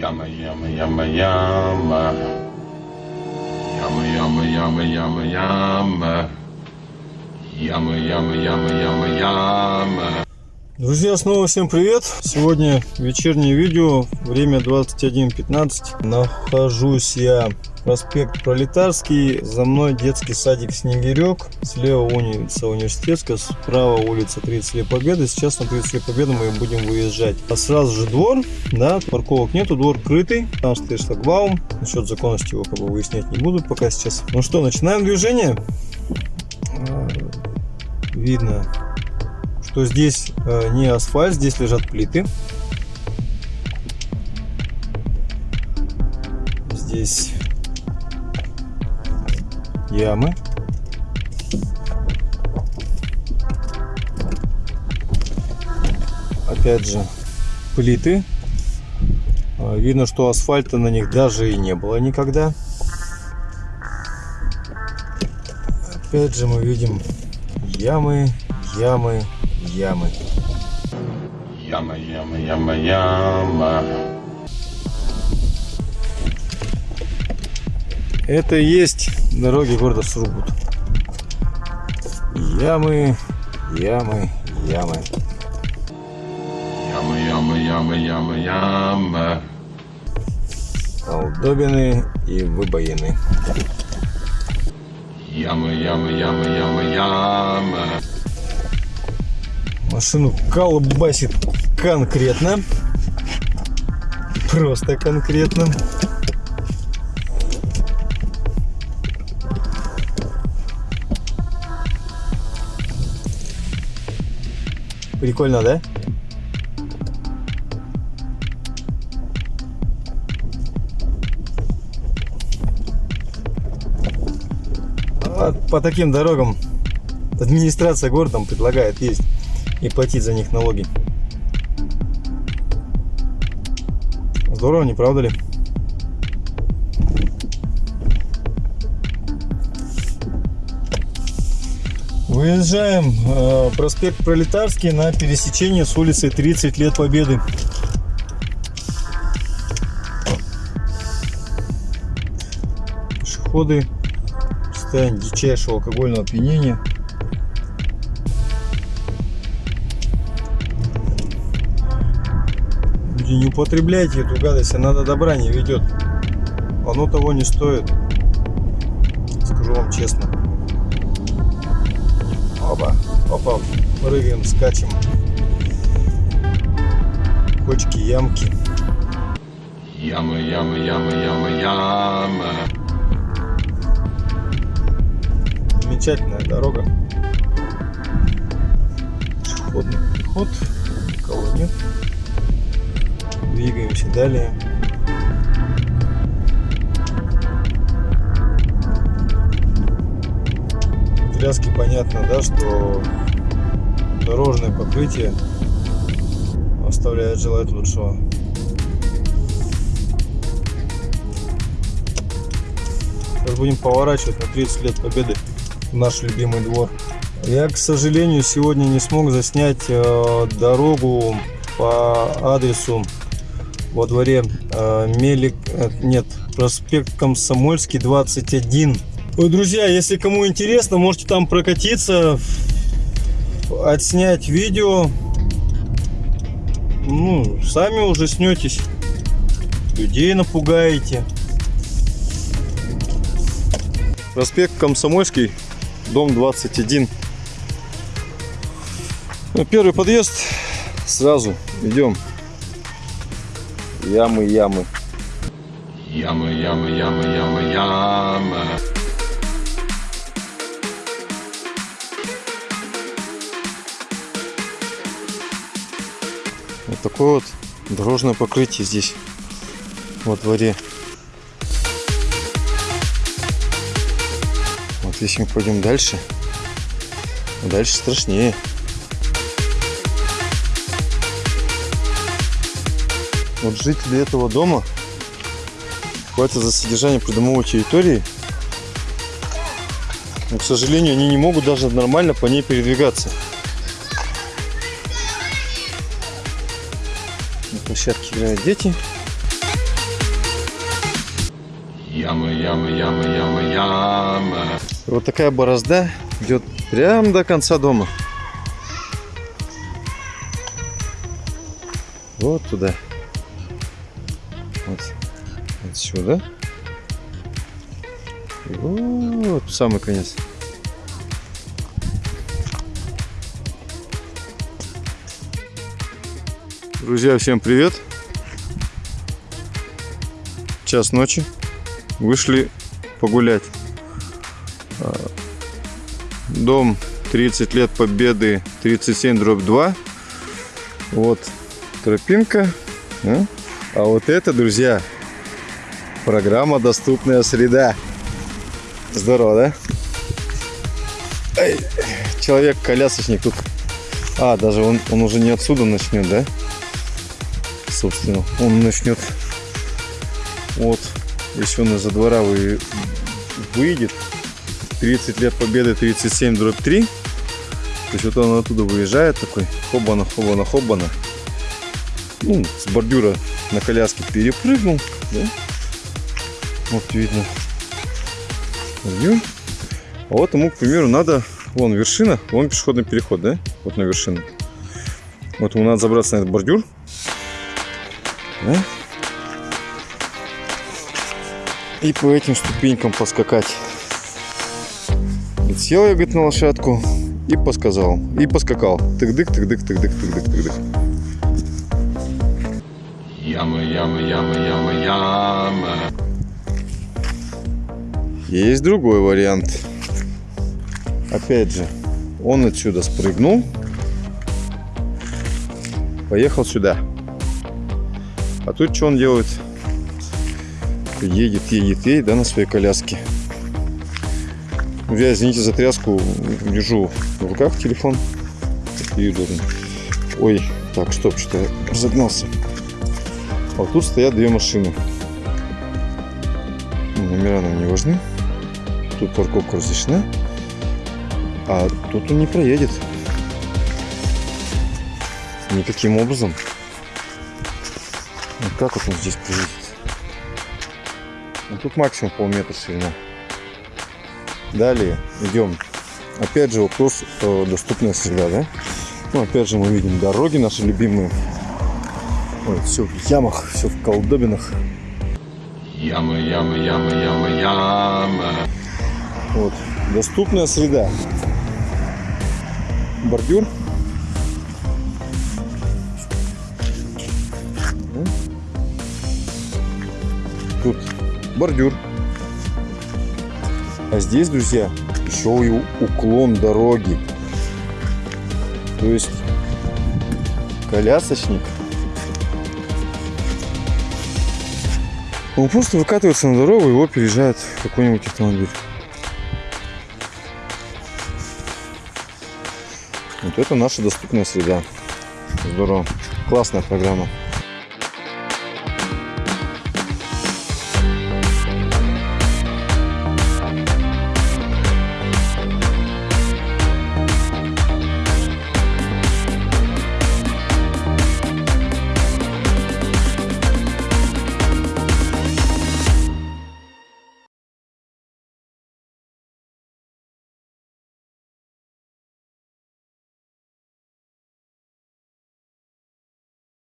Яма, яма, яма, яма. Яма, яма, яма, яма, яма. Яма, яма, яма, яма, яма. Друзья, снова всем привет! Сегодня вечернее видео, время 21.15. Нахожусь я проспект Пролетарский, за мной детский садик Снегирек, слева улица Университетская, справа улица 30 лет Победы. Сейчас на 30 лет Победы мы будем выезжать. А сразу же двор, да, парковок нету, двор крытый, там стоит шлагбаум. Насчет законности его как бы выяснять не буду пока сейчас. Ну что, начинаем движение. А, видно что здесь э, не асфальт, здесь лежат плиты. Здесь ямы. Опять же плиты. Э, видно, что асфальта на них даже и не было никогда. Опять же мы видим ямы, ямы, ямы. Яма, яма, яма, яма. Это и есть дороги города Сургут. Ямы, ямы, ямы. Яма, яма, яма, яма, яма. Колдобины и выбоины. Яма, яма, яма, яма, яма. Машину колбасит конкретно. Просто конкретно. Прикольно, да? По таким дорогам администрация городом предлагает есть и платить за них налоги. Здорово, не правда ли? Выезжаем э, проспект Пролетарский на пересечении с улицей 30 лет Победы. Пешеходы в состоянии дичайшего алкогольного опьянения. Люди, не употребляйте эту гадость, она до добра не ведет. Оно того не стоит. Скажу вам честно. Опа, опа, прыгаем, скачем. Кочки, ямки. Яма, яма, яма, яма, яма. Замечательная дорога. Пешеходный переход. Никого нет. Двигаемся далее. Тряски понятно, да, что дорожное покрытие оставляет желать лучшего. Сейчас будем поворачивать на 30 лет победы в наш любимый двор. Я, к сожалению, сегодня не смог заснять э, дорогу по адресу во дворе э, Мелик, э, нет, проспект Комсомольский 21. Ой, друзья, если кому интересно, можете там прокатиться, отснять видео. Ну, сами уже снетесь, людей напугаете. Проспект Комсомольский, дом 21. Ну, первый подъезд, сразу идем. Ямы, ямы. Яма, яма, яма, яма, яма. Вот такое вот дорожное покрытие здесь во дворе. Вот если мы пойдем дальше, дальше страшнее. Вот жители этого дома платят за содержание придомовой территории. Но, к сожалению, они не могут даже нормально по ней передвигаться. На площадке играют дети. Яма, яма, яма, яма, яма. Вот такая борозда идет прямо до конца дома. Вот туда. Вот отсюда. Вот самый конец. Друзья, всем привет! Час ночи. Вышли погулять. А, Дом 30 лет Победы 37 дробь 2. Вот тропинка. А, вот это, друзья, программа «Доступная среда». Здорово, да? Ай, Человек-колясочник тут. А, даже он, он уже не отсюда начнет, да? Собственно, он начнет вот, если он из-за двора вы, выйдет, 30 лет победы, 37 дробь 3, то есть вот он оттуда выезжает такой, хобана, хобана, хобана, ну, с бордюра на коляске перепрыгнул, да? Вот видно. А вот ему, к примеру, надо, вон вершина, вон пешеходный переход, да? Вот на вершину. Вот ему надо забраться на этот бордюр. Да? И по этим ступенькам поскакать. Сел я, говорит, на лошадку и посказал. И поскакал. Тык-дык, тык-дык, тык-дык, тык-дык, тык-дык. Яма, яма, яма, яма, яма. Есть другой вариант. Опять же, он отсюда спрыгнул, поехал сюда. А тут что он делает? Едет, едет, едет, да, на своей коляске. Я, извините за тряску, держу в руках телефон. Ой, так, стоп, что я разогнался. А вот тут стоят две машины. Номера нам не важны. Тут парковка разрешена. А тут он не проедет. Никаким образом. Вот как вот он здесь проедет? Ну, тут максимум полметра ширина. Далее идем. Опять же вопрос э, доступная среда, да? Ну, опять же мы видим дороги наши любимые. Ой, все в ямах, все в колдобинах. Яма, яма, яма, яма, яма. Вот. Доступная среда. Бордюр. Тут бордюр. А здесь, друзья, еще и уклон дороги. То есть колясочник. Он просто выкатывается на дорогу, его переезжает какой-нибудь автомобиль. Вот это наша доступная среда. Здорово. Классная программа.